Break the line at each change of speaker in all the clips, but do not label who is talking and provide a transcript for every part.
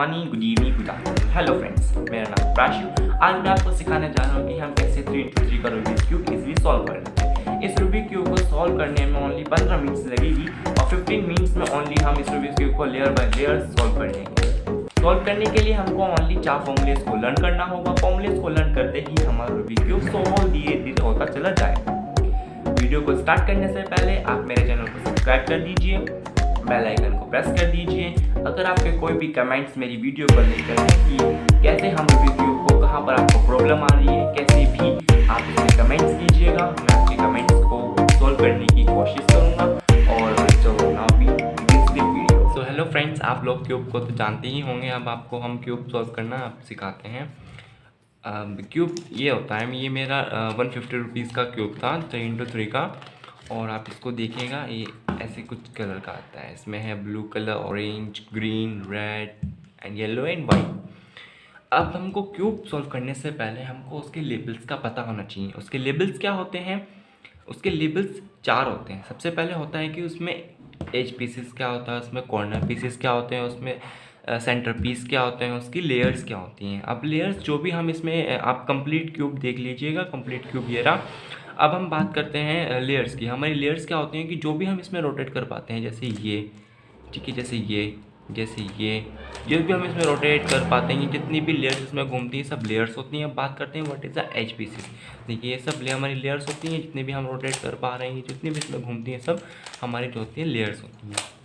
Morning good evening good afternoon hello friends मेरा नाम प्राशु। आज मैं आपको सिखाने जा रहा हूँ कि हम कैसे थ्री इंटू थ्री का रूबिक क्यूब इजीली सॉल्व कर लेते हैं। इस रूबिक क्यूब को सॉल्व करने में ओनली पंद्रह मिनट्स लगेगी और फिफ्टीन मिनट्स में ओनली हम इस रूबिक क्यूब को लेयर बाय लेयर सॉल्व कर लेंगे। सॉल्व करने के लिए हमको ओनली चार फॉर्मुलेस को लर्न करना होगा। फॉर्मुलेस को लर्न करते ही हमारा रूबिक क्यूब सॉल्व धीरे धीरे होता चला जाएगा। वीडियो को स्टार्ट करने से पहले आप मेरे चैनल को सब्सक्राइब कर दीजिए। बेल आइकन को प्रेस कर दीजिए। अगर आपके कोई भी कमेंट्स मेरी वीडियो पर लेकर कि कैसे हम वीडियो को, कहाँ पर आपको प्रॉब्लम आ रही है, कैसे भी आप इसमें कमेंट्स कीजिएगा। मैं आपके कमेंट्स को सॉल्व करने की कोशिश करूँगा और चलो ना भी सो हेलो फ्रेंड्स आप लोग क्यूब को तो जानते ही होंगे, अब आपको हम क्यूब सॉल्व करना आप सिखाते हैं। क्यूब ये होता है, ये मेरा वन फिफ्टी रुपीज़ का क्यूब था थ्री इंटू थ्री का, और आप इसको देखिएगा, ये ऐसे कुछ कलर का आता है। इसमें है blue colour orange green red and yellow and white अब हमको क्यूब सॉल्व करने से पहले हमको उसके लेबल्स का पता होना चाहिए। उसके लेबल्स क्या होते हैं? उसके लेबल्स चार होते हैं। सबसे पहले होता है कि उसमें एज पीसेस क्या होता है, उसमें कॉर्नर पीसेस क्या होते हैं, उसमें सेंटर पीस क्या होते हैं, उसकी लेयर्स क्या होती हैं। अब लेयर्स जो भी हम इसमें आप कंप्लीट क्यूब देख लीजिएगा। कंप्लीट क्यूब ये रहा। अब हम बात करते हैं लेयर्स की। हमारी लेयर्स क्या होती हैं कि जो भी हम इसमें रोटेट कर पाते हैं, जैसे ये, ठीक है, जैसे ये जैसे ये, जो भी हम इसमें रोटेट कर पाते हैं, जितनी भी लेयर्स इसमें घूमती हैं, सब लेयर्स होती हैं। अब बात करते हैं what is the edge piece देखिए, ये सब ले हमारी लेयर्स होती हैं, जितनी भी हम रोटेट कर पा रहे हैं, जितनी भी इसमें घूमती हैं, सब हमारी जो होती हैं लेयर्स होती हैं।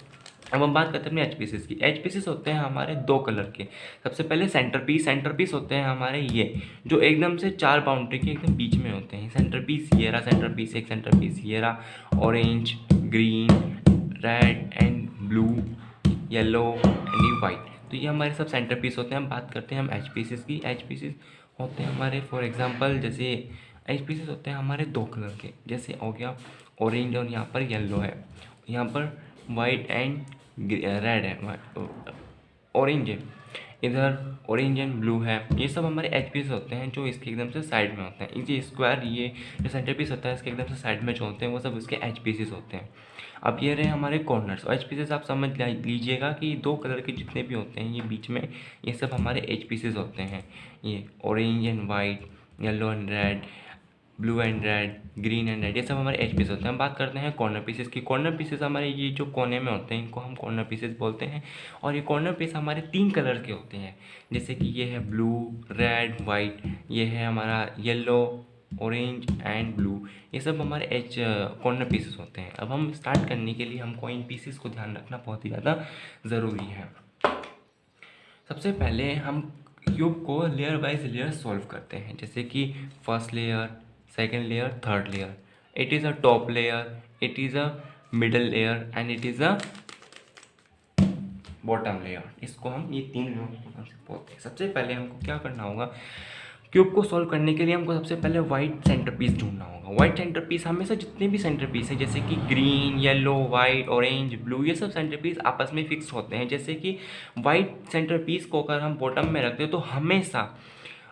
अब हम बात करते हैं एच पीसेस की। एच पीसेस होते हैं हमारे दो कलर के। सबसे पहले सेंटर पीस सेंटर पीस होते हैं हमारे ये, जो एकदम से चार बाउंड्री के एकदम बीच में होते हैं। सेंटर पीस ये रहा सेंटर पीस एक सेंटर पीस ये रहा orange green red and blue yellow and white तो ये हमारे सब सेंटर पीस होते हैं। हम बात करते हैं हम एच पीसेस की। एच पीसेस होते हैं हमारे फॉर एग्ज़ाम्पल जैसे एच पीसेस होते हैं हमारे दो कलर के। जैसे हो गया ऑरेंज और यहाँ पर येलो है। यहाँ पर वाइट एंड रेड है ऑरेंज है। इधर ऑरेंज एंड ब्लू है। ये सब हमारे एच पीस होते हैं, जो इसके एकदम से साइड में होते हैं। ये स्क्वायर ये जो सेंटर पीस होता है, इसके एकदम से साइड में जो होते हैं, वो सब इसके एच पीसेस होते हैं। अब ये रहे हमारे कॉर्नर्स और एच पीसेस आप समझ लीजिएगा कि दो कलर के जितने भी होते हैं, ये बीच में, ये सब हमारे एच पीसेस होते हैं। ये orange and white yellow and red blue and red green and red ये सब हमारे एच पीस होते हैं। हम बात करते हैं कॉर्नर पीसेस की। कॉर्नर पीसेस हमारे ये जो कोने में होते हैं, इनको हम कॉर्नर पीसेस बोलते हैं। और ये कॉर्नर पीस हमारे तीन कलर के होते हैं। जैसे कि ये है ब्लू रेड वाइट ये है हमारा येलो ऑरेंज एंड ब्लू ये सब हमारे एच कॉर्नर पीसेस होते हैं। अब हम स्टार्ट करने के लिए हमको इन पीसेस को ध्यान रखना बहुत ही ज़्यादा ज़रूरी है। सबसे पहले हम क्यूब को लेयर वाइज लेयर सॉल्व करते हैं। जैसे कि first layer second layer, third layer. It is a top layer, it is a middle layer, and it is a bottom layer इसको हम ये तीन लेयर से बोलते हैं सबसे पहले हमको क्या करना होगा? क्यूब को सॉल्व करने के लिए हमको सबसे पहले वाइट सेंटर पीस ढूंढना होगा। वाइट सेंटर पीस हमेशा जितने भी सेंटर पीस है, जैसे कि green yellow white orange blue ये सब सेंटर पीस आपस में फिक्स होते हैं। जैसे कि वाइट सेंटर पीस को अगर हम बॉटम में रखते हैं तो हमेशा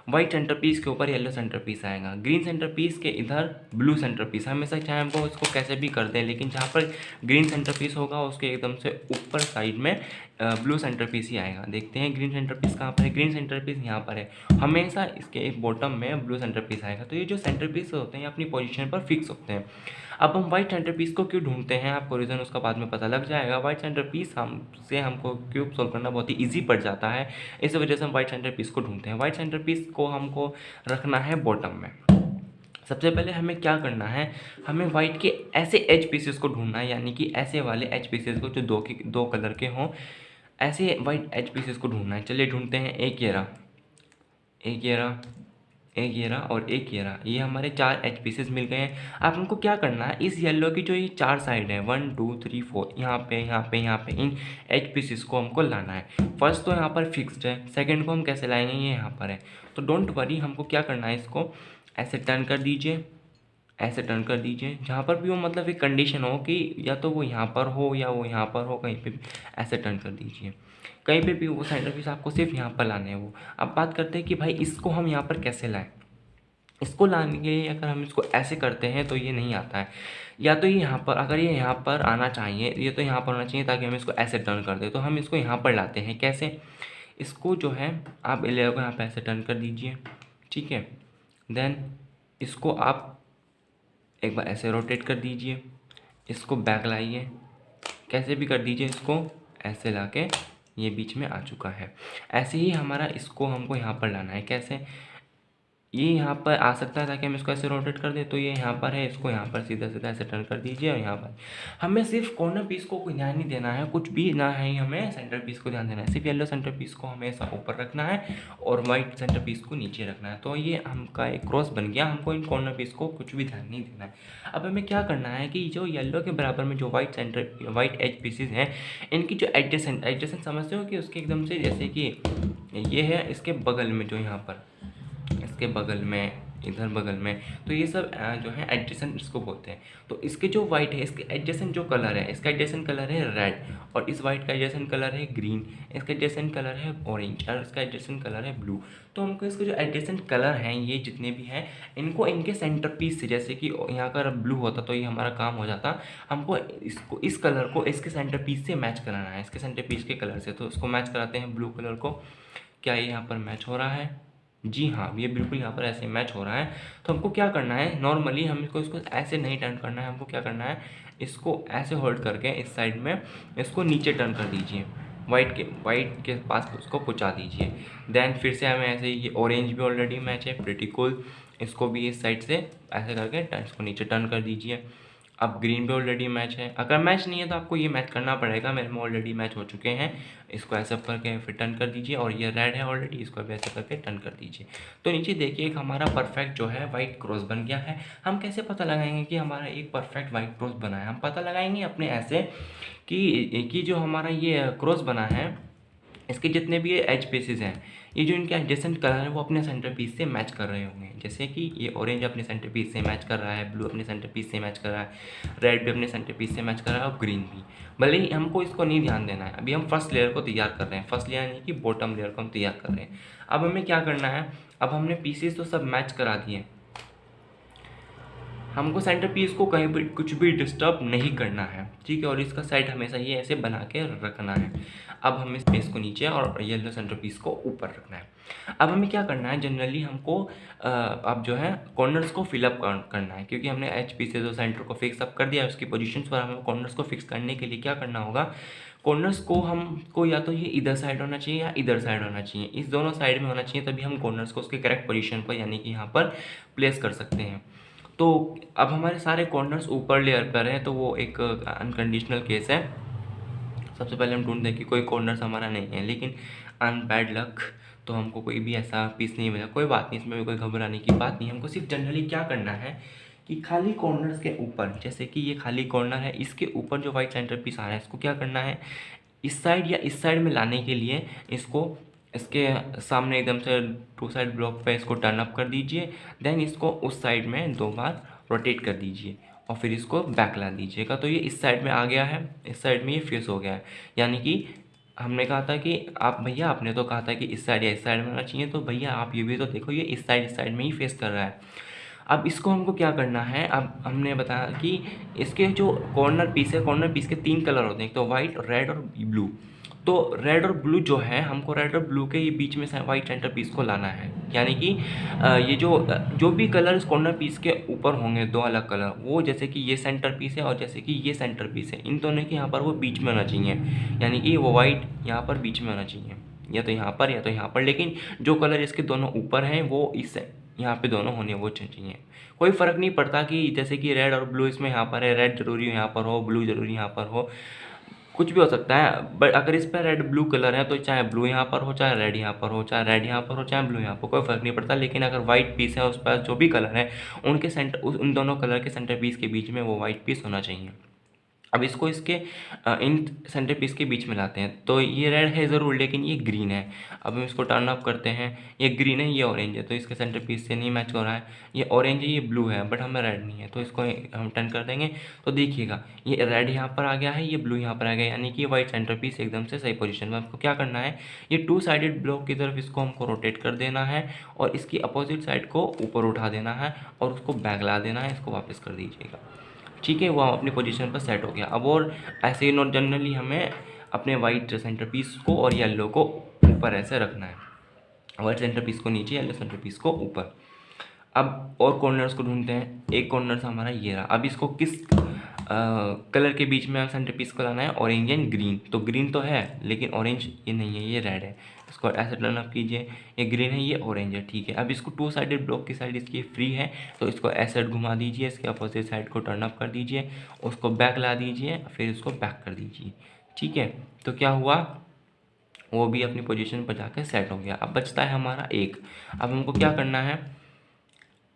वाइट सेंटर पीस के ऊपर येलो सेंटर पीस आएगा। ग्रीन सेंटर पीस के इधर ब्लू सेंटर पीस हमेशा चाहे हमको उसको कैसे भी कर दें, लेकिन जहाँ पर ग्रीन सेंटर पीस होगा, उसके एकदम से ऊपर साइड में ब्लू सेंटर पीस ही आएगा। देखते हैं ग्रीन सेंटर पीस कहाँ पर है। ग्रीन सेंटर पीस यहाँ पर है। हमेशा इसके बॉटम में ब्लू सेंटर पीस आएगा। तो ये जो सेंटर पीस होते हैं अपनी पोजिशन पर फिक्स होते हैं। अब हम व्हाइट सेंटर पीस को क्यों ढूंढते हैं? आपको रीज़न उसका बाद में पता लग जाएगा। व्हाइट सेंटर पीस हम से हमको क्यूब सॉल्व करना बहुत ही ईजी पड़ जाता है। इस वजह से हम व्हाइट सेंटर पीस को ढूंढते हैं। वाइट सेंटर पीस को हमको रखना है बॉटम में। सबसे पहले हमें क्या करना है? हमें वाइट के ऐसे एच पीसेस को ढूंढना है, यानी कि ऐसे वाले एच पीसेस को जो दो के, दो कलर के हों। ऐसे वाइट एच पीसेस को ढूंढना है। चलिए ढूंढते हैं एक ये रहा एक ये रहा एक ये रहा और एक ये रहा ये हमारे चार एच पीसेस मिल गए हैं। आप हमको क्या करना है? इस येलो की जो ये चार साइड है वन टू थ्री फोर यहाँ पे यहाँ पे यहाँ पे, इन एच पीसेस को हमको लाना है। फ़र्स्ट तो यहाँ पर फिक्स्ड है। सेकंड को हम कैसे लाएँगे? ये यहाँ पर है। तो डोंट वरी हमको क्या करना है इसको? ऐसे टर्न कर दीजिए। ऐसे टर्न कर दीजिए, जहाँ पर भी वो मतलब एक कंडीशन हो कि या तो वो यहाँ पर हो या वो यहाँ पर हो, कहीं पे ऐसे टर्न कर दीजिए। कहीं पे भी वो सेंटर पीस आपको सिर्फ़ यहाँ पर लाने हैं वो। अब बात करते हैं कि भाई इसको हम यहाँ पर कैसे लाएँ? इसको लाने के लिए अगर हम इसको ऐसे करते हैं तो ये नहीं आता है। या तो ये यहाँ पर, अगर ये यहाँ पर आना चाहिए, ये तो यहाँ पर आना चाहिए ताकि हम इसको ऐसे टर्न कर दें तो हम इसको यहाँ पर लाते हैं। कैसे? इसको जो है, आप लेयर को यहाँ पे ऐसे टर्न कर दीजिए, ठीक है? देन इसको आप एक बार ऐसे रोटेट कर दीजिए। इसको बैक लाइए। कैसे भी कर दीजिए इसको। ऐसे ला के ये बीच में आ चुका है। ऐसे ही हमारा इसको हमको यहाँ पर लाना है। कैसे? ये यहाँ पर आ सकता है, ताकि हम इसको ऐसे रोटेट कर दें तो ये यहाँ पर है, इसको यहाँ पर सीधा सीधा ऐसे टर्न कर दीजिए और यहाँ पर। हमें सिर्फ़ कॉर्नर पीस को कोई ध्यान नहीं देना है, कुछ भी ना है हमें सेंटर पीस को ध्यान देना है। सिर्फ़ येलो सेंटर पीस को हमेशा ऊपर रखना है और वाइट सेंटर पीस को नीचे रखना है। तो ये हमका एक क्रॉस बन गया, हमको इन कॉर्नर पीस को कुछ भी ध्यान नहीं देना है। अब हमें क्या करना है कि जो येलो के बराबर में जो white centre white edge pieces हैं, इनकी जो एडजस्टेंट एडजस्टेंट समझते हो कि उसके एकदम से जैसे कि ये है, इसके बगल में जो यहाँ पर। इसके बगल में, इधर बगल में तो ये सब जो है एडजेसेंट इसको बोलते हैं। तो इसके जो वाइट है, इसके एडजेसेंट जो कलर है, इसका एडजेसेंट कलर है रेड और इस वाइट का एडजेसेंट कलर है ग्रीन इसका एडजेसेंट कलर है ऑरेंज और इसका एडजेसेंट कलर है ब्लू तो हमको इसके जो एडजेसेंट कलर हैं, ये जितने भी हैं, इनको इनके सेंटर पीस से, जैसे कि यहाँ का ब्लू होता तो ये हमारा काम हो जाता। हमको इसको, इस कलर को इसके सेंटर पीस से मैच कराना है। इसके सेंटर पीस के कलर से तो इसको मैच कराते हैं ब्लू कलर को। क्या ये यहाँ पर मैच हो रहा है? जी हाँ ये बिल्कुल यहाँ पर ऐसे मैच हो रहा है। तो हमको क्या करना है? नॉर्मली हम इसको ऐसे नहीं टर्न करना है। हमको क्या करना है? इसको ऐसे होल्ड करके इस साइड में इसको नीचे टर्न कर दीजिए। वाइट के वाइट के पास उसको पहुँचा दीजिए। देन फिर से हमें ऐसे ये ऑरेंज भी ऑलरेडी मैच है प्रिटिकुल इसको भी इस साइड से ऐसे करके इसको नीचे टर्न कर दीजिए। अब ग्रीन पे ऑलरेडी मैच है। अगर मैच नहीं है तो आपको ये मैच करना पड़ेगा। मेरे में ऑलरेडी मैच हो चुके हैं। इसको ऐसा करके फिर टर्न कर दीजिए और ये रेड है ऑलरेडी इसको भी ऐसे करके टर्न कर दीजिए। तो नीचे देखिए एक हमारा परफेक्ट जो है वाइट क्रॉस बन गया है। हम कैसे पता लगाएँगे कि हमारा एक परफेक्ट वाइट क्रॉस बना है? हम पता लगाएँगे अपने ऐसे कि, कि जो हमारा ये क्रॉस बना है इसके जितने भी एच पीसेज हैं ये जो इनके एडजेसेंट कलर हैं, वो अपने सेंटर पीस से मैच कर रहे होंगे। जैसे कि ये ऑरेंज अपने सेंटर पीस से मैच कर रहा है ब्लू अपने सेंटर पीस से मैच कर रहा है रेड भी अपने सेंटर पीस से मैच कर रहा है और ग्रीन भी। भले ही हमको इसको नहीं ध्यान देना है, अभी हम फ़र्स्ट लेयर को तैयार कर रहे हैं। फ़र्स्ट लेयर यानी कि बॉटम लेयर को हम तैयार कर रहे हैं। अब हमें क्या करना है? अब हमने पीसेस तो सब मैच करा दिए हमको सेंटर पीस को कहीं भी कुछ भी डिस्टर्ब नहीं करना है, ठीक है? और इसका साइड हमेशा ये ऐसे बना के रखना है। अब हमें स्पेस को नीचे और येलो सेंटर पीस को ऊपर रखना है। अब हमें क्या करना है? जनरली हमको अब जो है कॉर्नर्स को फिलअप करना है, क्योंकि हमने एच पी से जो सेंटर को फिक्स अप कर दिया है, उसकी पोजिशन पर हमें कॉर्नर्स को फिक्स करने के लिए क्या करना होगा? कॉर्नर्स को हमको या तो ये इधर साइड होना चाहिए या इधर साइड होना चाहिए। इस दोनों साइड में होना चाहिए, तभी हम कॉर्नर्स को उसके करेक्ट पोजीशन पर, यानी कि यहाँ पर प्लेस कर सकते हैं। तो अब हमारे सारे कॉर्नर्स ऊपर लेयर पर हैं तो वो एक अनकंडीशनल केस है। सबसे पहले हम ढूंढते हैं कि कोई कॉर्नर्स हमारा नहीं है, लेकिन अन बैड लक तो हमको कोई भी ऐसा पीस नहीं मिला। कोई बात नहीं, इसमें भी कोई घबराने की बात नहीं हमको सिर्फ़ जनरली क्या करना है कि खाली कॉर्नर्स के ऊपर, जैसे कि ये खाली कॉर्नर है, इसके ऊपर जो वाइट सेंटर पीस आ रहा है, इसको क्या करना है? इस साइड या इस साइड में लाने के लिए इसको इसके सामने एकदम से टू साइड ब्लॉक पे इसको टर्न अप कर दीजिए देन इसको उस साइड में दो बार रोटेट कर दीजिए और फिर इसको बैक ला दीजिएगा। तो ये इस साइड में आ गया है, इस साइड में ये फेस हो गया है। यानी कि हमने कहा था कि आप, भैया आपने तो कहा था कि इस साइड या इस साइड में होना चाहिए तो भैया आप ये भी तो देखो, ये इस साइड इस साइड में ही फेस कर रहा है। अब इसको हमको क्या करना है? अब हमने बताया कि इसके जो कॉर्नर पीस है कॉर्नर पीस के तीन कलर होते हैं, एक तो वाइट रेड और ब्लू तो रेड और ब्लू जो है, हमको रेड और ब्लू के ही बीच में वाइट सेंटर पीस को लाना है। यानी कि ये जो जो भी कलर इस कॉर्नर पीस के ऊपर होंगे, दो अलग कलर वो जैसे कि ये सेंटर पीस है और जैसे कि ये सेंटर पीस है। इन दोनों के यहाँ पर वो बीच में होना चाहिए। यानी कि वो वाइट यहाँ पर बीच में होना चाहिए। या तो यहाँ पर, या तो यहाँ पर। लेकिन जो कलर इसके दोनों ऊपर हैं, वो इस यहाँ पे दोनों होने वो चाहिए। कोई फ़र्क नहीं पड़ता कि जैसे कि रेड और ब्लू इसमें यहाँ पर है रेड ज़रूरी यहाँ पर हो ब्लू ज़रूरी यहाँ पर हो। कुछ भी हो सकता है बट अगर इस पर रेड ब्लू कलर है तो चाहे ब्लू यहाँ पर हो, चाहे रेड यहाँ पर हो, चाहे रेड यहाँ पर हो, चाहे ब्लू यहाँ पर कोई फ़र्क नहीं पड़ता। लेकिन अगर वाइट पीस है, उस पर जो भी कलर है, उनके सेंटर उन दोनों कलर के सेंटर पीस के बीच में वो वाइट पीस होना चाहिए। अब इसको इसके इन सेंटर पीस के बीच में लाते हैं। तो ये रेड है ज़रूर, लेकिन ये ग्रीन है। अब हम इसको टर्न अप करते हैं। ये ग्रीन है, ये ऑरेंज है। तो इसके सेंटर पीस से नहीं मैच हो रहा है। ये ऑरेंज है, ये ब्लू है बट हमें रेड नहीं है। तो इसको हम टर्न कर देंगे। तो देखिएगा, ये रेड यहाँ पर आ गया है, ये ब्लू यहाँ पर आ गया यानी कि वाइट सेंटर पीस एकदम से सही पोजिशन में। आपको क्या करना है? ये टू साइडेड ब्लॉक की तरफ़ इसको हमको रोटेट कर देना है और इसकी अपोजिट साइड को ऊपर उठा देना है और उसको बैग ला देना है। इसको वापस कर दीजिएगा। ठीक है वो हम अपनी पोजीशन पर सेट हो गया। अब और ऐसे ही नॉट जनरली हमें अपने वाइट सेंटर पीस को और येलो को ऊपर ऐसे रखना है। वाइट सेंटर पीस को नीचे येलो सेंटर पीस को ऊपर। अब और कॉर्नर्स को ढूंढते हैं। एक कॉर्नर हमारा ये रहा। अब इसको किस आ, कलर के बीच में सेंटर पीस को लाना है? ऑरेंज एंड ग्रीन तो ग्रीन तो है लेकिन ऑरेंज ये नहीं है ये रेड है। इसको ऐसे टर्न अप कीजिए। ये ग्रीन है, ये ऑरेंज है, ठीक है। अब इसको टू साइडेड ब्लॉक की साइड इसकी फ्री है तो इसको ऐसे घुमा दीजिए, इसके अपोजिट साइड को टर्न अप कर दीजिए, उसको बैक ला दीजिए, फिर इसको बैक कर दीजिए, ठीक है। तो क्या हुआ? वो भी अपनी पोजीशन पर जाकर सेट हो गया। अब बचता है हमारा एक। अब हमको क्या करना है?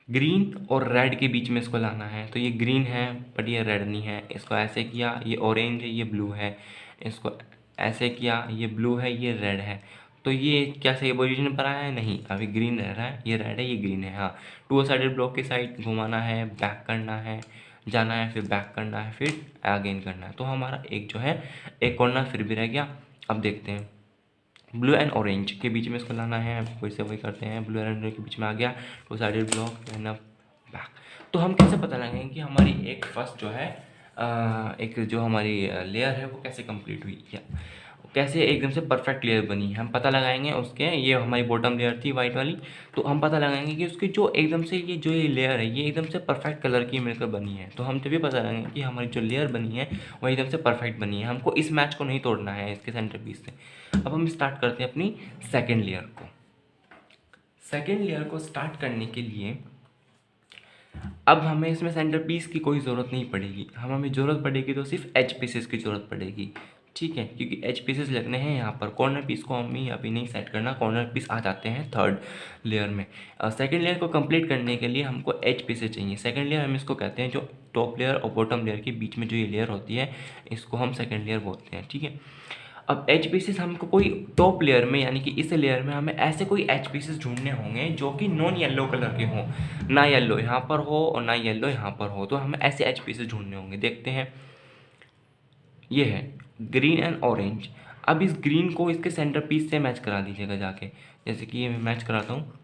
ग्रीन और रेड के बीच में इसको लाना है। तो ये ग्रीन है बट ये रेड नहीं है। इसको ऐसे किया, ये ऑरेंज है, ये ब्लू है। इसको ऐसे किया, ये ब्लू है, ये रेड है। तो ये क्या सही पोजीशन पर आया है? नहीं। अभी ग्रीन रह रहा है। ये रेड है, ये ग्रीन है हाँ। टू साइडेड ब्लॉक की साइड घुमाना है बैक करना है, जाना है, फिर बैक करना है, फिर अगेन करना है। तो हमारा एक जो है, एक कॉर्नर फिर भी रह गया। अब देखते हैं। ब्लू एंड ऑरेंज के बीच में इसको लाना है। फिर से वही करते हैं। ब्लू एंड ऑरेंज के बीच में आ गया। Two sided block and back तो हम कैसे पता लगाएँगे कि हमारी एक फ़र्स्ट जो है एक जो हमारी लेयर है, वो कैसे कंप्लीट हुई? या कैसे एकदम से परफेक्ट लेयर बनी। हम पता लगाएँगे उसके, ये हमारी बॉटम लेयर थी वाइट वाली तो हम पता लगाएँगे कि उसकी जो एकदम से ये जो ये लेयर है, ये एकदम से परफेक्ट कलर की मिलकर बनी है। तो हम तभी पता लगाएँगे कि हमारी जो लेयर बनी है, वो एकदम से परफेक्ट बनी है। हमको इस मैच को नहीं तोड़ना है इसके सेंटर पीस से। अब हम स्टार्ट करते हैं अपनी सेकेंड लेयर को। सेकेंड लेयर को स्टार्ट करने के लिए अब हमें इसमें सेंटर पीस की कोई ज़रूरत नहीं पड़ेगी। हम, हमें ज़रूरत पड़ेगी तो सिर्फ़ एच पीसेस की ज़रूरत पड़ेगी। ठीक है, क्योंकि एच पीसेस लगने हैं यहाँ पर। कॉर्नर पीस को हमें अभी नहीं सेट करना कॉर्नर पीस आ जाते हैं थर्ड लेयर में। सेकंड लेयर को कंप्लीट करने के लिए हमको एच पीसेस चाहिए। सेकंड लेयर हम इसको कहते हैं जो टॉप लेयर और बॉटम लेयर के बीच में जो ये लेयर होती है, इसको हम सेकेंड लेयर बोलते हैं, ठीक है? अब एच पीसेस हमको कोई टॉप लेयर में, यानी कि इस लेयर में हमें ऐसे कोई एच पीसेस ढूँढने होंगे जो कि नॉन येलो कलर के हों। ना येलो यहाँ पर हो और ना येलो यहाँ पर हो तो हमें ऐसे एच पीसेस ढूँढने होंगे। देखते हैं। ये है। Green and orange. अब इस ग्रीन को इसके सेंटर पीस से मैच करा दीजिएगा जाके। जैसे कि ये मैं मैच कराता हूँ।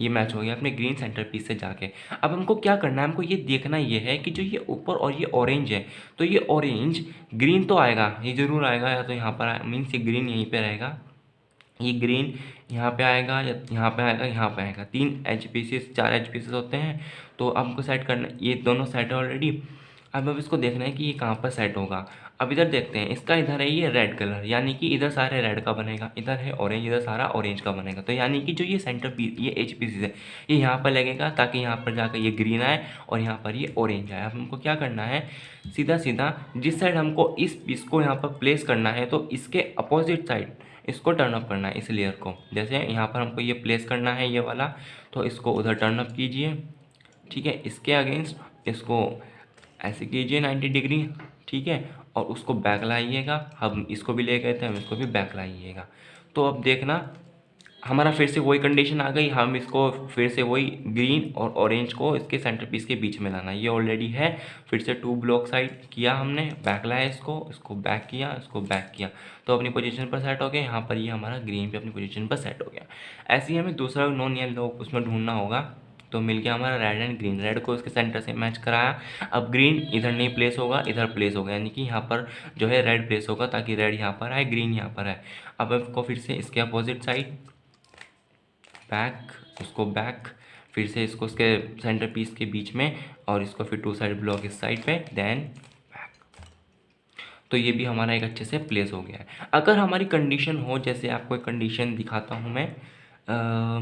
ये मैच हो गया अपने ग्रीन सेंटर पीस से जाके। अब हमको क्या करना है? हमको ये देखना ये है कि जो ये ऊपर और ये ऑरेंज है तो ये ऑरेंज ग्रीन तो आएगा। ये ज़रूर आएगा, या तो यहाँ पर मीन्स ये ग्रीन यहीं पर रहेगा। ये ग्रीन यहाँ पे आएगा, या यहाँ पे आएगा, यहाँ पे आएगा। तीन एच पीसेस चार एच पीसेस होते हैं। तो हमको सेट करना, ये दोनों सेट है ऑलरेडी अब अब इसको देखना है कि ये कहाँ पर सेट होगा। अब इधर देखते हैं, इसका इधर है ये रेड कलर यानी कि इधर सारे रेड का बनेगा, इधर है ऑरेंज इधर सारा ऑरेंज का बनेगा। तो यानी कि जो ये सेंटर पीस ये एच पीसीस है, ये यहाँ पर लगेगा ताकि यहाँ पर जाकर ये ग्रीन आए और यहाँ पर ये ऑरेंज आए। अब हमको क्या करना है सीधा सीधा जिस साइड हमको इस पीस को यहाँ पर प्लेस करना है तो इसके अपोजिट साइड इसको टर्न अप करना है इस लेयर को। जैसे यहाँ पर हमको ये प्लेस करना है ये वाला तो इसको उधर टर्न अप कीजिए, ठीक है? इसके अगेंस्ट इसको ऐसे कीजिए नाइन्टी डिग्री ठीक है? और उसको बैक लाइएगा। हम इसको भी ले गए थे, हम इसको भी बैक लाइएगा। तो अब देखना, हमारा फिर से वही कंडीशन आ गई। हम इसको फिर से वही ग्रीन और ऑरेंज को इसके सेंटर पीस के बीच में लाना। ये ऑलरेडी है। फिर से टू ब्लॉक साइड किया हमने। बैक लाया इसको इसको बैक किया, इसको बैक किया। तो अपनी पोजीशन पर सेट हो गया। यहाँ पर ये हमारा ग्रीन भी अपनी पोजीशन पर सेट हो गया। ऐसे ही हमें दूसरा नॉन येलो उसमें ढूंढना होगा। तो मिल गया हमारा रेड एंड ग्रीन रेड को इसके सेंटर से मैच कराया। अब ग्रीन इधर नहीं प्लेस होगा इधर प्लेस होगा यानी कि यहाँ पर जो है रेड प्लेस होगा ताकि रेड यहाँ पर आए ग्रीन यहाँ पर आए। अब इसको फिर से इसके अपोजिट साइड बैक उसको बैक फिर से इसको उसके सेंटर पीस के बीच में और इसको फिर टू साइड ब्लॉक इस साइड पे देन तो ये भी हमारा एक अच्छे से प्लेस हो गया है। अगर हमारी कंडीशन हो जैसे आपको एक कंडीशन दिखाता हूँ मैं आ,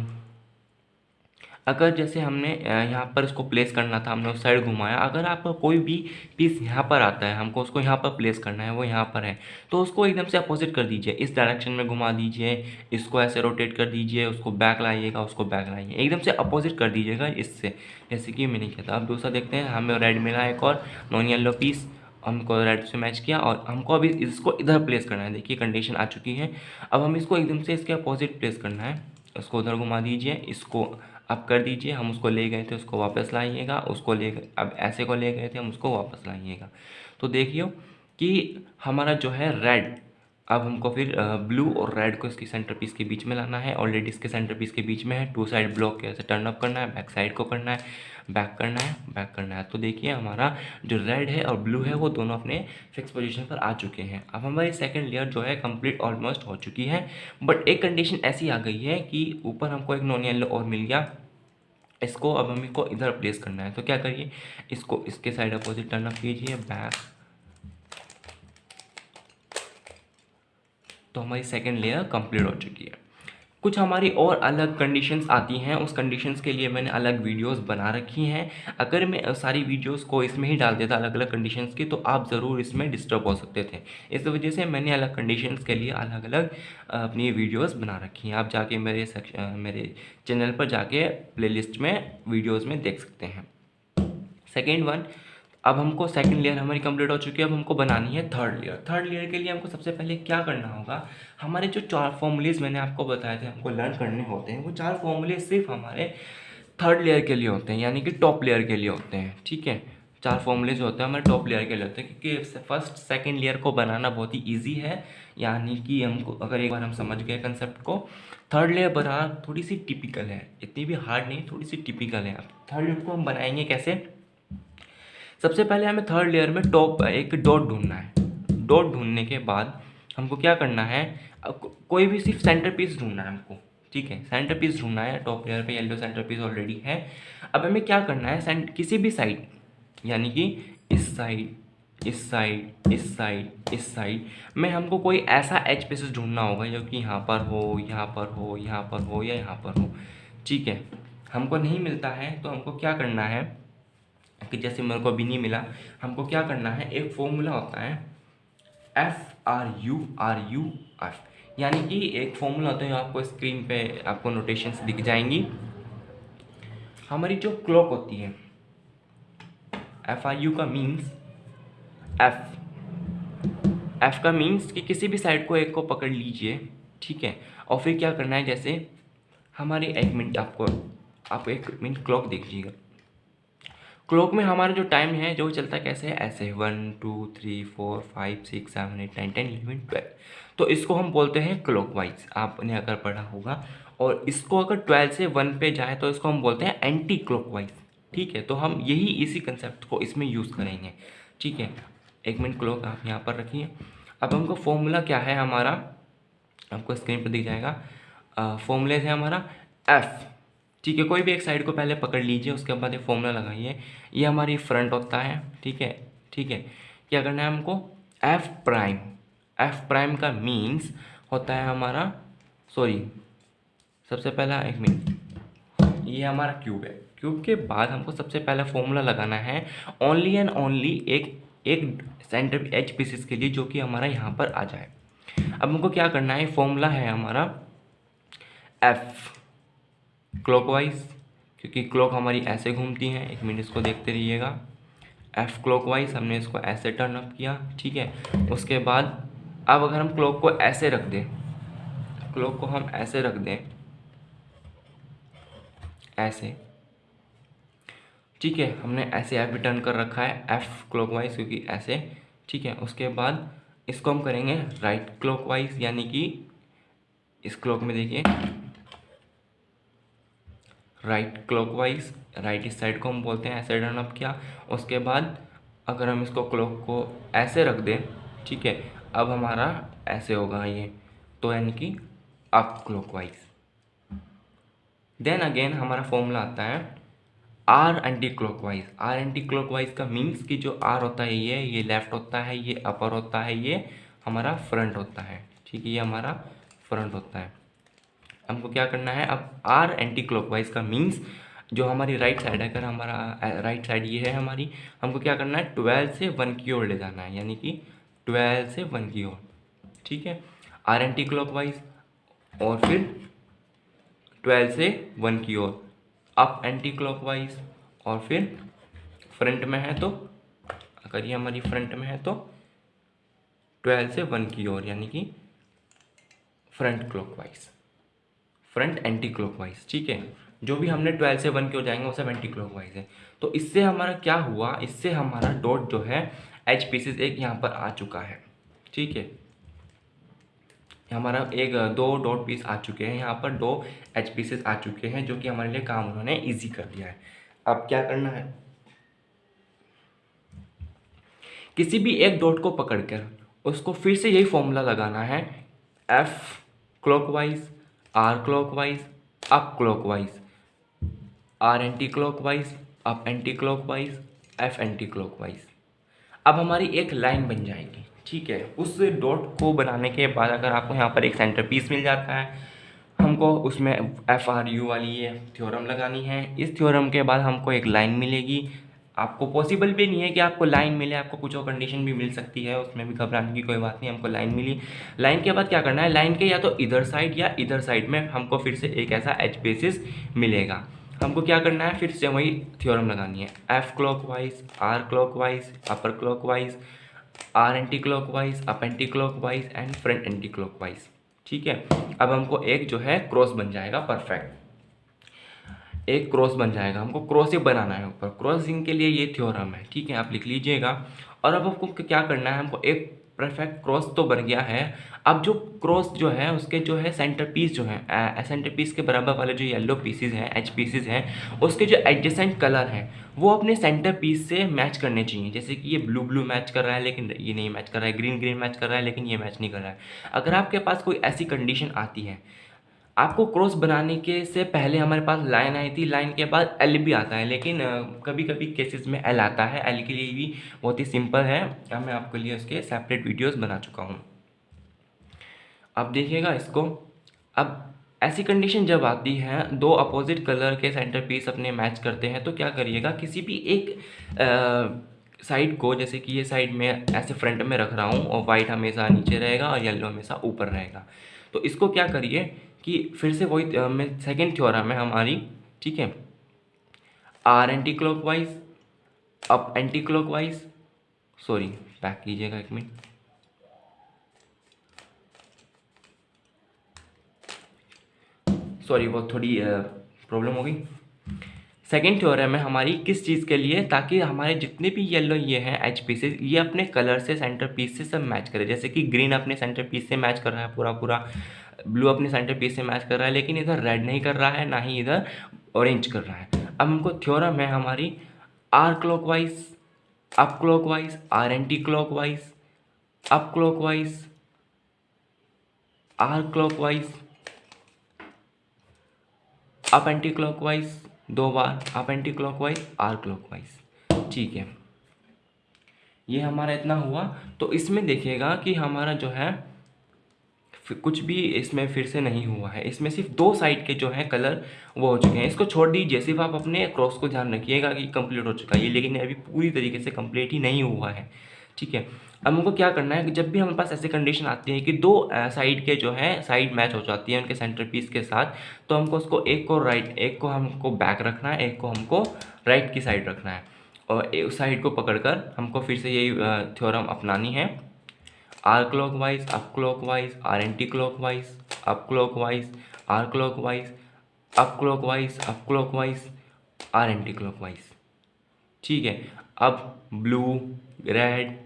अगर जैसे हमने यहाँ पर इसको प्लेस करना था, हमने उस साइड घुमाया, अगर आपका कोई भी पीस यहाँ पर आता है, हमको उसको यहाँ पर प्लेस करना है, वो यहाँ पर है तो उसको एकदम से अपोजिट कर दीजिए, इस डायरेक्शन में घुमा दीजिए, इसको ऐसे रोटेट कर दीजिए, उसको बैक लाइएगा, उसको बैक लाइए, एकदम से अपोजिट कर दीजिएगा इससे, जैसे कि मैंने किया था। अब दूसरा देखते हैं, हमें रेड मिला एक और, नॉन येलो पीस हमको रेड से मैच किया और हमको अभी इसको इधर प्लेस करना है, देखिए कंडीशन आ चुकी है। अब हम इसको एकदम से इसके अपोजिट प्लेस करना है, इसको उधर घुमा दीजिए, इसको अब कर दीजिए, हम उसको ले गए थे, उसको वापस लाइएगा, उसको ले अब ऐसे को ले गए थे, हम उसको वापस लाइएगा। तो देखियो कि हमारा जो है रेड अब हमको फिर ब्लू और रेड को इसकी सेंटर पीस के बीच में लाना है। ऑलरेडी इसके सेंटर पीस के बीच में है। टू साइड ब्लॉक कैसे टर्न अप करना है बैक साइड को करना है बैक करना है बैक करना है। तो देखिए हमारा जो रेड है और ब्लू है, वो दोनों अपने फिक्स पोजीशन पर आ चुके हैं। अब हमारी सेकंड लेयर जो है कंप्लीट ऑलमोस्ट हो चुकी है। बट एक कंडीशन ऐसी आ गई है कि ऊपर हमको एक नॉन येलो और मिल गया। इसको अब हम इसको इधर प्लेस करना है। तो क्या करिए? इसको इसके साइड अपोजिट टर्न अप कीजिए बैक तो हमारी सेकेंड लेयर कंप्लीट हो चुकी है। कुछ हमारी और अलग कंडीशंस आती हैं, उस कंडीशंस के लिए मैंने अलग वीडियोस बना रखी हैं। अगर मैं सारी वीडियोस को इसमें ही डाल देता अलग अलग कंडीशंस की तो आप ज़रूर इसमें डिस्टर्ब हो सकते थे। इस वजह से मैंने अलग कंडीशंस के लिए अलग अलग अपनी वीडियोस बना रखी हैं। आप जाके मेरे मेरे चैनल पर जाके प्लेलिस्ट में वीडियोज़ में देख सकते हैं। सेकेंड वन अब हमको सेकंड लेयर हमारी कंप्लीट हो चुकी है, अब हमको बनानी है थर्ड लेयर थर्ड लेयर के लिए हमको सबसे पहले क्या करना होगा? हमारे जो चार फॉर्मूलेज मैंने आपको बताए थे, हमको लर्न करने होते हैं, वो चार फॉर्मूले सिर्फ़ हमारे थर्ड लेयर के लिए होते हैं, यानी कि टॉप लेयर के लिए होते हैं, ठीक है? चार फॉर्मूले जो होते हैं, हमारे टॉप लेयर के लिए होते हैं, क्योंकि फ़र्स्ट सेकेंड लेयर को बनाना बहुत ही ईजी है, यानी कि हमको, अगर एक बार हम समझ गए कंसेप्ट को थर्ड लेयर बनाना थोड़ी सी टिपिकल है, इतनी भी हार्ड नहीं, थोड़ी सी टिपिकल है। थर्ड लेयर को हम बनाएँगे कैसे? सबसे पहले हमें थर्ड लेयर में टॉप एक डॉट ढूंढना है। डॉट ढूँढने के बाद हमको क्या करना है? कोई भी सिर्फ़ सेंटर पीस ढूंढना है हमको, ठीक है? सेंटर पीस ढूंढना है टॉप लेयर पे येलो सेंटर पीस ऑलरेडी है। अब हमें क्या करना है? किसी भी साइड यानी कि इस साइड इस साइड इस साइड इस साइड में हमको कोई ऐसा एच पीसेस ढूंढना होगा जो कि यहाँ पर हो, यहाँ पर हो, यहाँ पर हो या यहाँ पर हो, ठीक है? हमको नहीं मिलता है तो हमको क्या करना है? कि जैसे मेरे को अभी नहीं मिला, हमको क्या करना है, एक फॉर्मूला होता है F R U R U F यानी कि एक फॉर्मूला होता है आपको स्क्रीन पे आपको नोटेशंस दिख जाएँगी। हमारी जो क्लॉक होती है एफ़ आर यू का मीन्स एफ़ एफ़ का मीन्स कि किसी भी साइड को एक को पकड़ लीजिए, ठीक है? और फिर क्या करना है, जैसे हमारी एक मिनट आपको, आप एक मिनट क्लॉक देखिएगा क्लॉक में हमारा जो टाइम है, जो चलता कैसे है? ऐसे one, two, three, four, five, six, seven, eight, nine, ten, eleven, twelve. तो इसको हम बोलते हैं क्लॉक वाइज। आपने अगर पढ़ा होगा और इसको अगर ट्वेल्व से वन पे जाए तो इसको हम बोलते हैं एंटी क्लॉक वाइज। ठीक है? तो हम यही इसी कंसेप्ट को इसमें यूज़ करेंगे। ठीक है? एक मिनट क्लॉक आप यहाँ पर रखिए। अब हमको फॉर्मूला क्या है हमारा? आपको स्क्रीन पर दिख जाएगा। फॉर्मूले है हमारा एफ़। ठीक है, कोई भी एक साइड को पहले पकड़ लीजिए, उसके बाद ये फॉर्मूला लगाइए। ये हमारी फ्रंट होता है, ठीक है ठीक है। क्या करना है हमको? एफ़ प्राइम एफ़ प्राइम का मीन्स होता है हमारा सॉरी सबसे पहला एक मिनट ये हमारा क्यूब है। क्यूब के बाद हमको सबसे पहला फॉर्मूला लगाना है। ओनली एंड ओनली एक एक सेंटर एच पीसेस के लिए जो कि हमारा यहाँ पर आ जाए। अब हमको क्या करना है? फॉर्मूला है हमारा एफ़ क्लॉकवाइज क्योंकि क्लॉक हमारी ऐसे घूमती है, एक मिनट इसको देखते रहिएगा। एफ़ क्लॉकवाइज हमने इसको ऐसे टर्न अप किया, ठीक है? उसके बाद, अब अगर हम क्लॉक को ऐसे रख दें क्लॉक को हम ऐसे रख दें, ऐसे, ठीक है? हमने ऐसे एफ़ टर्न कर रखा है एफ़ क्लॉकवाइज क्योंकि ऐसे, ठीक है? उसके बाद, इसको हम करेंगे राइट क्लॉकवाइज यानी कि इस क्लॉक में देखिए राइट क्लॉकवाइज, राइट इस साइड को हम बोलते हैं ऐसे टर्न अप किया। उसके बाद अगर हम इसको क्लॉक को ऐसे रख दें, ठीक है, अब हमारा ऐसे होगा ये। तो यानी कि अप क्लॉकवाइज देन अगेन हमारा फॉर्मूला आता है R anti clockwise R anti clockwise का मीन्स कि जो आर होता है ये ये लेफ़्ट होता है, ये अपर होता है, ये हमारा फ्रंट होता है। ठीक है, ये हमारा फ्रंट होता है। हमको क्या करना है, अब आर एंटी क्लॉकवाइज का मीन्स जो हमारी राइट साइड है, अगर हमारा राइट साइड ये है हमारी, हमको क्या करना है ट्वेल्व से वन की ओर ले जाना है, यानी कि ट्वेल्व से वन की ओर, ठीक है? आर एंटी क्लॉकवाइज और फिर ट्वेल्व से वन की ओर अप एंटी क्लॉकवाइज और फिर फ्रंट में है तो अगर ये हमारी फ्रंट में है तो ट्वेल्व से वन की ओर, यानी कि front clockwise front anti clockwise ठीक है? जो भी हमने ट्वेल्व से वन के हो जाएँगे, वो सब एंटी क्लॉकवाइज है। तो इससे हमारा क्या हुआ? इससे हमारा डॉट जो है एच पीसीस एक यहाँ पर आ चुका है, ठीक है? हमारा एक, दो डॉट पीस आ चुके हैं, यहाँ पर दो एच पीसेस आ चुके हैं, जो कि हमारे लिए काम उन्होंने ईजी कर दिया है। अब क्या करना है? किसी भी एक डॉट को पकड़कर, उसको फिर से यही फॉर्मूला लगाना है F clockwise R clockwise, up clockwise, R anti clockwise up anti clockwise F anti clockwise अब हमारी एक लाइन बन जाएगी, ठीक है? उस डॉट को बनाने के बाद अगर आपको यहाँ पर एक सेंटर पीस मिल जाता है, हमको उसमें एफ़ आर यू वाली ये थ्योरम लगानी है। इस थ्योरम के बाद हमको एक लाइन मिलेगी आपको पॉसिबल भी नहीं है कि आपको लाइन मिले, आपको कुछ और कंडीशन भी मिल सकती है, उसमें भी घबराने की कोई बात नहीं, हमको लाइन मिली। लाइन के बाद क्या करना है? लाइन के या तो इधर साइड या इधर साइड में हमको फिर से एक ऐसा एच बेसिस मिलेगा। हमको क्या करना है? फिर से वही थ्योरम लगानी है। F clockwise R clockwise upper clockwise R anti clockwise up anti clockwise and front anti clockwise ठीक है? अब हमको एक जो है क्रॉस बन जाएगा परफेक्ट एक क्रॉस बन जाएगा, हमको क्रॉस ही बनाना है ऊपर। क्रॉसिंग के लिए ये थ्योरम है, ठीक है? आप लिख लीजिएगा। और अब आपको क्या करना है? हमको एक परफेक्ट क्रॉस तो बन गया है। अब जो क्रॉस जो है, उसके जो है सेंटर पीस जो है सेंटर पीस के बराबर वाले जो येलो पीसेज हैं एच पीसेज हैं, उसके जो एडजेसेंट कलर हैं, वो अपने सेंटर पीस से मैच करने चाहिए। जैसे कि ये ब्लू ब्लू मैच कर रहा है, लेकिन ये नहीं मैच कर रहा है। ग्रीन ग्रीन मैच कर रहा है, लेकिन ये मैच नहीं कर रहा है। अगर आपके पास कोई ऐसी कंडीशन आती है आपको क्रॉस बनाने के से पहले हमारे पास लाइन आई थी। लाइन के बाद एल भी आता है, लेकिन कभी कभी केसेस में एल आता है। एल के लिए भी बहुत ही सिंपल है। मैं आपके लिए उसके सेपरेट वीडियोस बना चुका हूँ। अब देखिएगा इसको। अब ऐसी कंडीशन जब आती है, दो अपोजिट कलर के सेंटर पीस अपने मैच करते हैं तो क्या करिएगा? किसी भी एक साइड को, जैसे कि ये साइड में ऐसे फ्रंट में रख रहा हूँ, और वाइट हमेशा नीचे रहेगा और येलो हमेशा ऊपर रहेगा। तो इसको क्या करिए? कि फिर से वही मैं सेकेंड थ्योरम है हमारी ठीक है? R anti clockwise up anti clockwise sorry back कीजिएगा एक मिनट सॉरी वो थोड़ी प्रॉब्लम हो गई। सेकेंड थ्योरम है हमारी किस चीज़ के लिए, ताकि हमारे जितने भी येलो ये हैं एच पीसेस ये अपने कलर से सेंटर पीस से सब मैच करें। जैसे कि ग्रीन अपने सेंटर पीस से मैच कर रहा है पूरा पूरा ब्लू अपने सेंटर पीस से मैच कर रहा है, लेकिन इधर रेड नहीं कर रहा है, ना ही इधर ऑरेंज कर रहा है। अब हमको थ्योरम है हमारी R clockwise up clockwise R anti clockwise up clockwise R clockwise up anti clockwise दो बार up anti clockwise R clockwise ठीक है। ये हमारा इतना हुआ। तो इसमें देखिएगा कि हमारा जो है कुछ भी इसमें फिर से नहीं हुआ है। इसमें सिर्फ़ दो साइड के जो है कलर वो हो चुके हैं। इसको छोड़ दीजिए। सिर्फ़ आप अपने क्रॉस को ध्यान रखिएगा कि कंप्लीट हो चुका है लेकिन अभी पूरी तरीके से कंप्लीट ही नहीं हुआ है। ठीक है? अब हमको क्या करना है कि जब भी हमारे पास ऐसी कंडीशन आती है कि दो साइड के जो है साइड मैच हो जाती है उनके सेंटर पीस के साथ तो हमको उसको एक को राइट एक को हमको बैक रखना है, एक को हमको राइट की साइड रखना है। और एक साइड को पकड़कर हमको फिर से यही थ्योरम अपनानी है। R clockwise up clockwise R anti clockwise up clockwise R clockwise up clockwise up clockwise R anti clockwise ठीक है? अब ब्लू, रेड,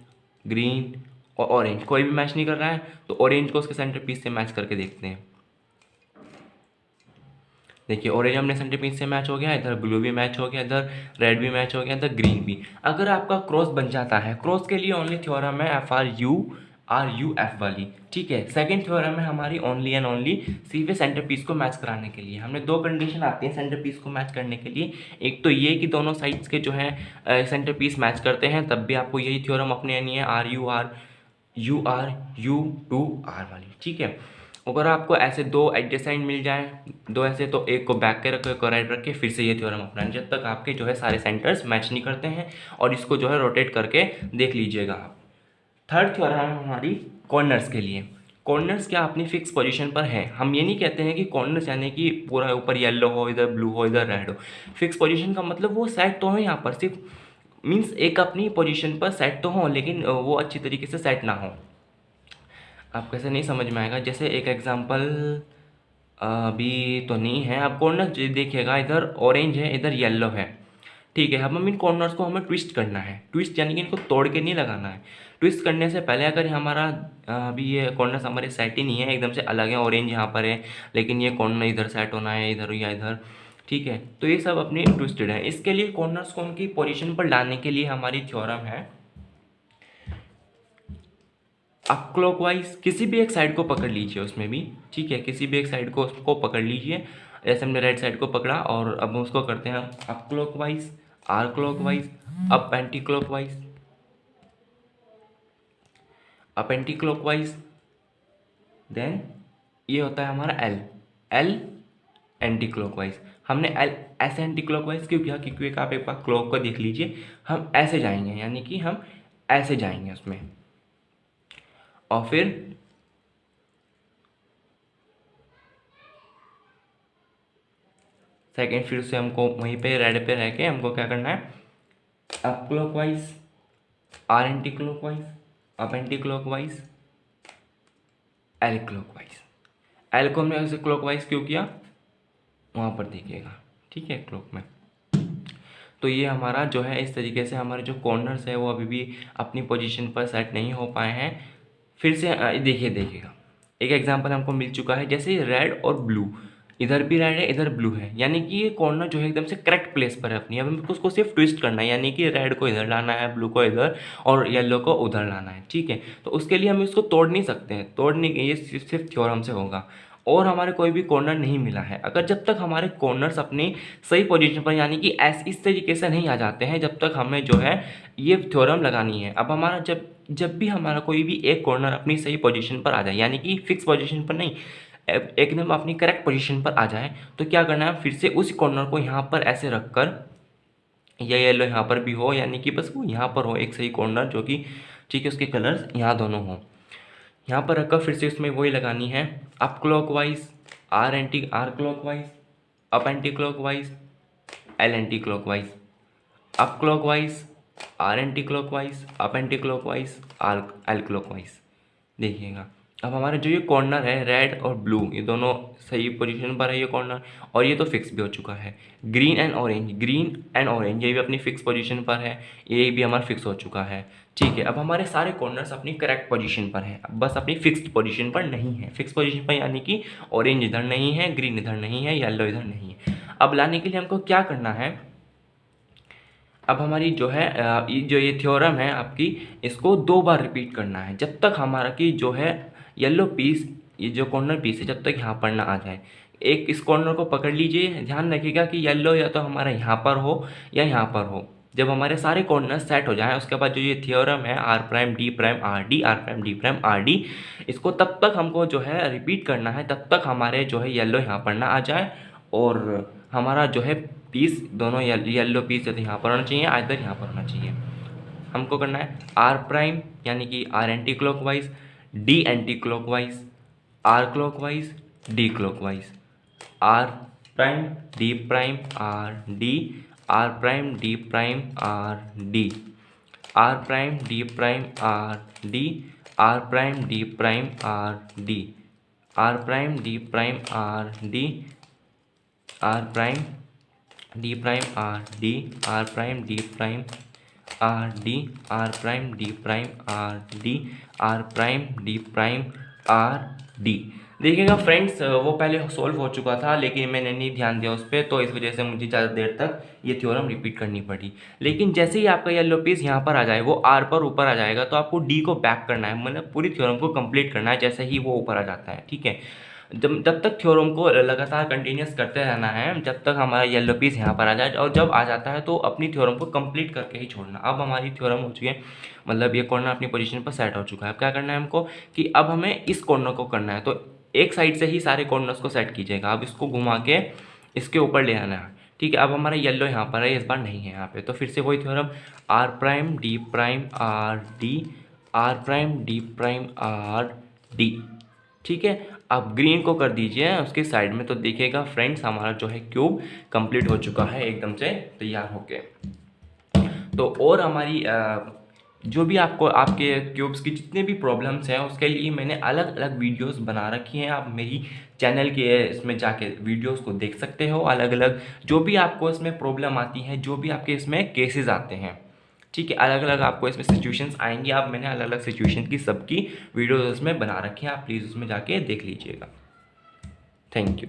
ग्रीन और ऑरेंज कोई भी मैच नहीं कर रहा है तो ऑरेंज को उसके सेंटर पीस से मैच करके देखते हैं। देखिए, ऑरेंज हमने सेंटर पीस से मैच हो गया, इधर ब्लू भी मैच हो गया, इधर रेड भी मैच हो गया, इधर ग्रीन भी। अगर आपका क्रॉस बन जाता है क्रॉस के लिए ओनली थ्योरम है F R U R U F वाली। ठीक है सेकेंड थ्योरम है हमारी ओनली एंड ओनली सीवे सेंटर पीस को मैच कराने के लिए। हमने दो कंडीशन आती हैं सेंटर पीस को मैच करने के लिए। एक तो ये कि दोनों साइड्स के जो है सेंटर पीस मैच करते हैं, तब भी आपको यही थ्योरम अपने यानी है R U R U R U two R वाली। ठीक है, अगर आपको ऐसे दो एडजस्टेंट मिल जाए, दो ऐसे तो एक को बैक के रखो, एक को राइट रख के, फिर से ये थ्योरम अपना जब तक आपके जो है सारे सेंटर्स मैच नहीं करते हैं, और इसको जो है रोटेट करके देख लीजिएगा आप। थर्ड थ्योरम है हमारी कॉर्नर्स के लिए। कॉर्नर्स क्या अपनी फिक्स पोजीशन पर है? हम ये नहीं कहते हैं कि कॉर्नर्स यानी कि पूरा ऊपर येलो हो, इधर ब्लू हो, इधर रेड हो। फिक्स पोजीशन का मतलब वो सेट तो हो यहाँ पर, सिर्फ़ मीन्स एक अपनी पोजीशन पर सेट तो हो, लेकिन वो अच्छी तरीके से सेट ना हो। आप कैसे नहीं समझ में आएगा? जैसे एक एग्जांपल अभी तो नहीं है। आप कॉर्नर देखिएगा, इधर ऑरेंज है, इधर येलो है। ठीक है अब हम इन कॉर्नर्स को हमें ट्विस्ट करना है। ट्विस्ट यानी कि इनको तोड़ के नहीं लगाना है। ट्विस्ट करने से पहले अगर हमारा अभी ये कॉर्नर्स हमारे सेट ही नहीं है, एकदम से अलग है ऑरेंज यहाँ पर है, लेकिन ये कॉर्नर इधर सेट होना है, इधर या इधर, ठीक है। तो ये सब अपने ट्विस्टेड है। इसके लिए कॉर्नर्स को उनकी पोजिशन पर लाने के लिए हमारी थ्योरम है, आप क्लॉकवाइज किसी भी एक साइड को पकड़ लीजिए उसमें भी, ठीक है। किसी भी एक साइड को उसको पकड़ लीजिए। जैसे हमने राइट साइड को पकड़ा और अब उसको करते हैं up clockwise R clockwise up anti clockwise up anti clockwise then ये होता है हमारा एल एल एंटी क्लॉकवाइज हमने एल ऐसे एंटी क्लॉकवाइज क्यों किया? क्योंकि आप एक बार क्लॉक को देख लीजिए, हम ऐसे जाएँगे, यानी कि हम ऐसे जाएँगे उसमें। और फिर सेकेंड फिर से हमको वहीं पे रेड पे रह के हमको क्या करना है? Up clockwise R anti clockwise up anti clockwise L clockwise L को हमने ऐसे क्लॉक वाइज क्यों किया? वहाँ पर देखिएगा, ठीक है क्लॉक में। तो ये हमारा जो है, इस तरीके से हमारे जो कॉर्नर्स है, वो अभी भी अपनी पोजीशन पर सेट नहीं हो पाए हैं। फिर से देखिए, देखिएगा। एक एग्जांपल हमको मिल चुका है, जैसे रेड और ब्लू इधर भी रेड है, इधर ब्लू है। यानी कि ये कॉर्नर जो है एकदम से करेक्ट प्लेस पर है अपनी। अब हमको उसको सिर्फ़ ट्विस्ट करना है। यानी कि रेड को इधर लाना है, ब्लू को इधर और येलो को उधर लाना है, ठीक है? तो उसके लिए हम इसको तोड़ नहीं सकते हैं। तोड़ने के ये सिर्फ़ थ्योरम से होगा। और हमारे कोई भी कॉर्नर नहीं मिला है। अगर जब तक हमारे कॉर्नर्स अपनी सही पोजीशन पर, यानी कि ऐस इस तरीके से नहीं आ जाते हैं, जब तक हमें जो है ये थ्योरम लगानी है। अब हमारा जब जब भी हमारा कोई भी एक कॉर्नर अपनी सही पोजीशन पर आ जाए, यानी कि फिक्स पोजीशन पर नहीं एकदम अपनी करेक्ट पोजीशन पर आ जाए तो क्या करना है? फिर से उस कॉर्नर को यहाँ पर ऐसे रख कर या येलो यहाँ पर भी हो, यानी कि बस वो यहाँ पर हो, एक सही कॉर्नर जो कि ठीक है, उसके कलर्स यहाँ दोनों हों। यहाँ पर रखकर फिर से उसमें वही लगानी है। Up clockwise R anti R clockwise up anti clockwise L anti clockwise up clockwise R anti clockwise up anti clockwise R L clockwise देखिएगा। अब हमारे जो ये कॉर्नर है रेड और ब्लू ये दोनों सही पोजीशन पर है ये कॉर्नर और ये तो फिक्स भी हो चुका है। Green and orange green and orange ये भी अपनी फिक्स पोजीशन पर है, ये भी हमारा फिक्स हो चुका है। ठीक है, अब हमारे सारे कॉर्नर्स अपनी करेक्ट पोजीशन पर है बस अपनी फिक्स्ड पोजीशन पर नहीं है। फिक्स पोजीशन पर यानी कि ऑरेंज इधर नहीं है ग्रीन इधर नहीं है येलो इधर नहीं है। अब लाने के लिए हमको क्या करना है? अब हमारी जो है जो ये थ्योरम है आपकी, इसको दो बार रिपीट करना है। जब तक हमारा की जो है येलो पीस ये जो कॉर्नर पीस है, जब तक यहाँ पर ना आ जाए। एक इस कॉर्नर को पकड़ लीजिए। ध्यान रखिएगा कि येलो या तो हमारा यहाँ पर हो या यहाँ पर हो। जब हमारे सारे कॉर्नर सेट हो जाएँ, उसके बाद जो ये थियोरम है R prime D prime R D R prime D prime R D इसको तब तक हमको जो है रिपीट करना है, तब तक हमारे जो है येलो यहाँ पर ना आ जाए। और हमारा जो है पीस दोनों येल्लो पीस जैसे यहाँ पर होना चाहिए इधर यहाँ पर होना चाहिए। हमको करना है आर प्राइम यानी कि R anti clockwise D anti clockwise R clockwise D clockwise R prime, D prime, R D. R prime, D prime, R D. R prime, D prime, R D. R prime, D prime, R D. R prime, D prime, R D. R prime, D prime, R D. R prime, D prime R D, R prime, D prime, R D, R prime, D prime, R D. देखिएगा friends वो पहले solve हो चुका था, लेकिन मैंने नहीं ध्यान दिया उस पर तो इस वजह से मुझे ज़्यादा देर तक ये थ्योरम रिपीट करनी पड़ी। लेकिन जैसे ही आपका येलो पीस यहाँ पर आ जाए, वो आर पर ऊपर आ जाएगा तो आपको डी को बैक करना है मतलब पूरी थ्योरम को कंप्लीट करना है, जैसे ही वो ऊपर आ जाता है, ठीक है? जब जब तक थ्योरम को लगातार कंटिन्यूस करते रहना है, जब तक हमारा येलो पीस यहाँ पर आ जाए, और जब आ जाता है तो अपनी थ्योरम को कंप्लीट करके ही छोड़ना। अब हमारी थ्योरम हो चुकी है मतलब ये कॉर्नर अपनी पोजीशन पर सेट हो चुका है। अब क्या करना है हमको कि अब हमें इस कॉर्नर को करना है तो एक साइड से ही सारे कॉर्नर्स को सेट कीजिएगा। अब इसको घुमा के इसके ऊपर ले आना है। ठीक है, अब हमारा येलो यहाँ पर है, इस बार नहीं है यहाँ पे। तो फिर से वही theorem R prime D prime R D R prime D prime R D ठीक है आप ग्रीन को कर दीजिए उसके साइड में तो देखिएगा फ्रेंड्स हमारा जो है क्यूब कंप्लीट हो चुका है, एकदम से तैयार होके। तो और हमारी जो भी आपको, आपके क्यूब्स की जितने भी प्रॉब्लम्स हैं, उसके लिए मैंने अलग अलग वीडियोस बना रखी हैं। आप मेरी चैनल के, इसमें जाके वीडियोस को देख सकते हो। अलग अलग जो भी आपको इसमें प्रॉब्लम आती है, जो भी आपके इसमें केसेस आते हैं। ठीक है अलग अलग आपको इसमें सिचुएशंस आएँगी। आप मैंने अलग अलग सिचुएशन की सबकी वीडियोज़ उसमें बना रखी हैं। आप प्लीज़ उसमें जाके देख लीजिएगा। Thank you